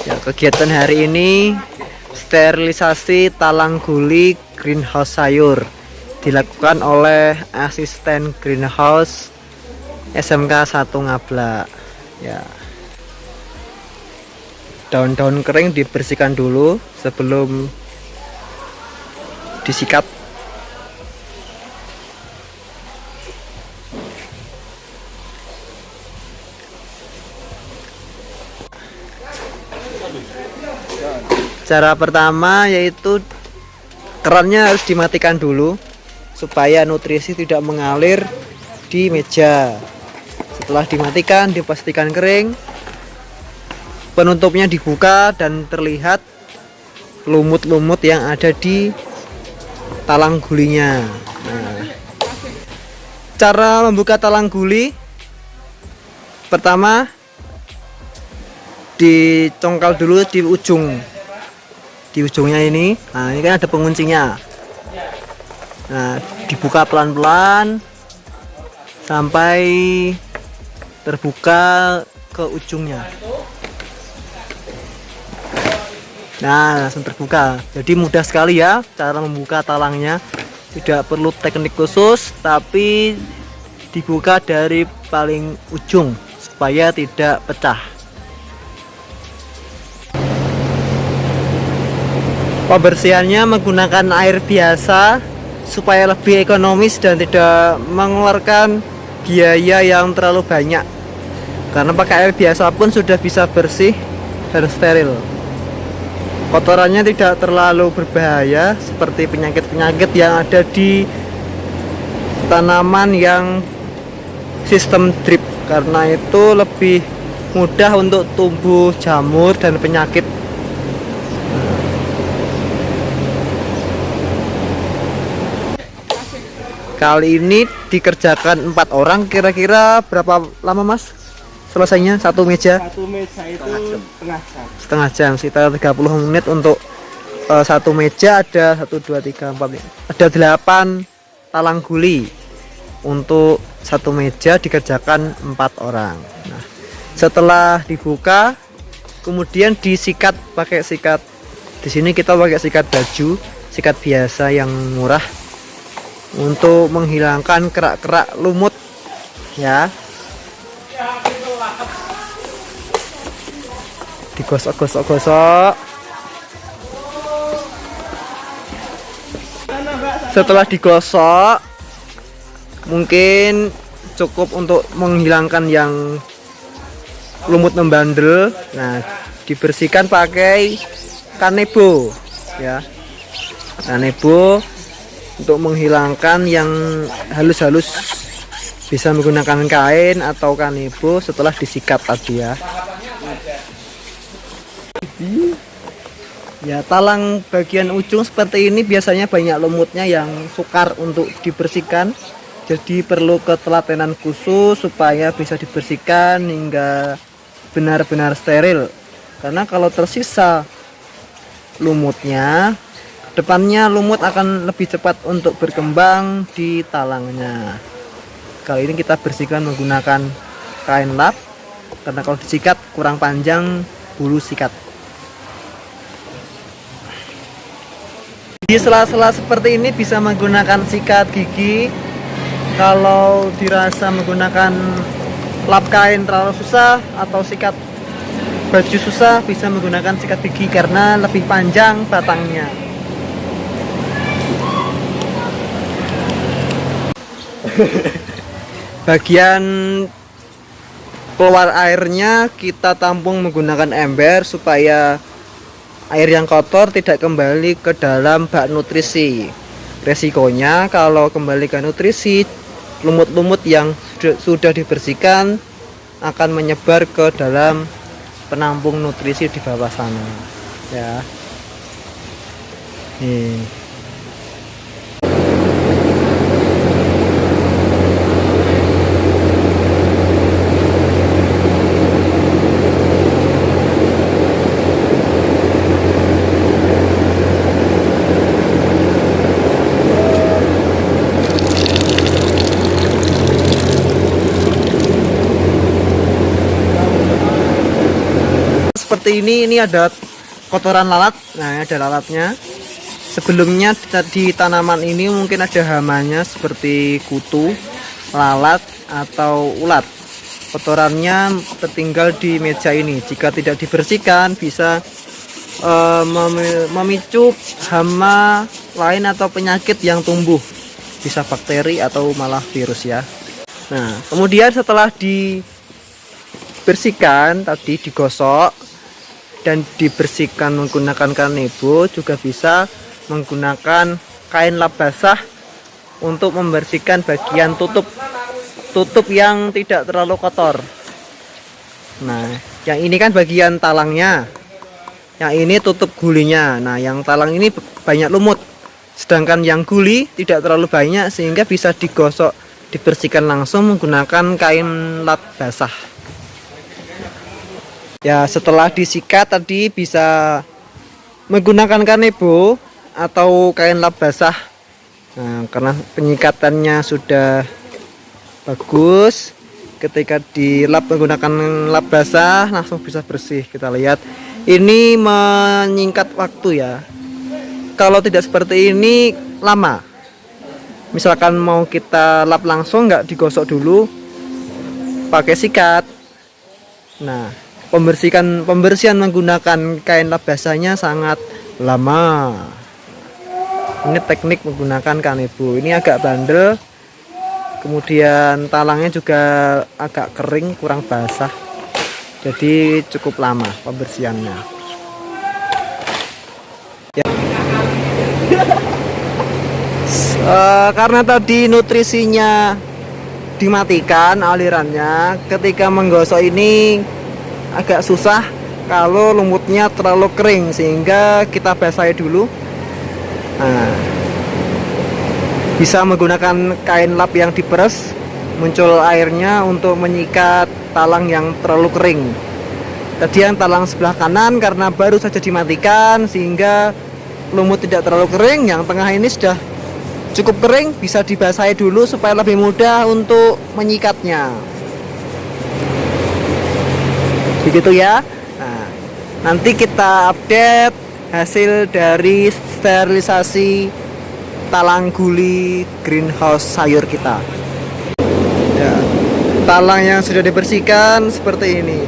Ya, kegiatan hari ini sterilisasi talang guli greenhouse sayur dilakukan oleh asisten greenhouse SMK 1 Ngabla. Ya. Daun-daun kering dibersihkan dulu sebelum disikat cara pertama yaitu kerannya harus dimatikan dulu supaya nutrisi tidak mengalir di meja. Setelah dimatikan dipastikan kering penutupnya dibuka dan terlihat lumut-lumut yang ada di talang gulinya. Nah, cara membuka talang guli pertama dicongkal dulu di ujung. Di ujungnya ini. Nah ini kan ada penguncinya. Nah dibuka pelan-pelan sampai terbuka ke ujungnya. Nah langsung terbuka. Jadi mudah sekali ya cara membuka talangnya. Tidak perlu teknik khusus tapi dibuka dari paling ujung supaya tidak pecah Pembersihannya menggunakan air biasa supaya lebih ekonomis dan tidak mengeluarkan biaya yang terlalu banyak. Karena pakai air biasa pun sudah bisa bersih dan steril. Kotorannya tidak terlalu berbahaya seperti penyakit-penyakit yang ada di tanaman yang sistem drip karena itu lebih mudah untuk tumbuh jamur dan penyakit Kali ini dikerjakan empat orang, kira-kira berapa lama mas? Selesainya satu meja? Satu meja itu setengah jam. Setengah jam, sekitar 30 menit untuk uh, satu meja ada satu dua tiga empat ada delapan talang guli untuk satu meja dikerjakan empat orang. Nah, setelah dibuka, kemudian disikat pakai sikat. Di sini kita pakai sikat baju, sikat biasa yang murah untuk menghilangkan kerak-kerak lumut ya. Digosok-gosok-gosok. Setelah digosok mungkin cukup untuk menghilangkan yang lumut membandel. Nah dibersihkan pakai kanebo ya. Kanebo untuk menghilangkan yang halus-halus bisa menggunakan kain atau kanebo setelah disikat tadi ya. Ya talang bagian ujung seperti ini biasanya banyak lumutnya yang sukar untuk dibersihkan. Jadi perlu ketelatenan khusus supaya bisa dibersihkan hingga benar-benar steril. Karena kalau tersisa lumutnya depannya lumut akan lebih cepat untuk berkembang di talangnya. Kali ini kita bersihkan menggunakan kain lap karena kalau disikat kurang panjang bulu sikat. Di sela-sela seperti ini bisa menggunakan sikat gigi. Kalau dirasa menggunakan lap kain terlalu susah atau sikat baju susah bisa menggunakan sikat gigi karena lebih panjang batangnya bagian keluar airnya kita tampung menggunakan ember supaya air yang kotor tidak kembali ke dalam bak nutrisi. Resikonya kalau kembali ke nutrisi lumut-lumut yang sudah, dibersihkan akan menyebar ke dalam penampung nutrisi di bawah sana. Ya. Nih seperti ini ini ada kotoran lalat. Nah ada lalatnya. Sebelumnya di tanaman ini mungkin ada hamanya seperti kutu lalat atau ulat. Kotorannya tertinggal di meja ini. Jika tidak dibersihkan bisa uh, memicu hama lain atau penyakit yang tumbuh. Bisa bakteri atau malah virus ya. Nah kemudian setelah dibersihkan tadi digosok dan dibersihkan menggunakan kanebo juga bisa menggunakan kain lap basah untuk membersihkan bagian tutup tutup yang tidak terlalu kotor. Nah yang ini kan bagian talangnya. Yang ini tutup gulinya. Nah yang talang ini banyak lumut. Sedangkan yang guli tidak terlalu banyak sehingga bisa digosok dibersihkan langsung menggunakan kain lap basah ya setelah disikat tadi bisa menggunakan kanebo atau kain lap basah. Nah, karena penyikatannya sudah bagus ketika dilap menggunakan lap basah langsung bisa bersih. Kita lihat ini menyingkat waktu ya. Kalau tidak seperti ini lama. Misalkan mau kita lap langsung nggak digosok dulu pakai sikat. Nah pembersihan pembersihan menggunakan kain lap basahnya sangat lama. Ini teknik menggunakan kanebo. Ini agak bandel kemudian talangnya juga agak kering kurang basah. Jadi cukup lama pembersihannya. Ya. uh, karena tadi nutrisinya dimatikan alirannya ketika menggosok ini agak susah kalau lumutnya terlalu kering sehingga kita basahi dulu. Nah, bisa menggunakan kain lap yang diperes muncul airnya untuk menyikat talang yang terlalu kering. Tadi yang talang sebelah kanan karena baru saja dimatikan sehingga lumut tidak terlalu kering. Yang tengah ini sudah cukup kering bisa dibasahi dulu supaya lebih mudah untuk menyikatnya begitu ya. Nah, nanti kita update hasil dari sterilisasi talang guli greenhouse sayur kita. Talang yang sudah dibersihkan seperti ini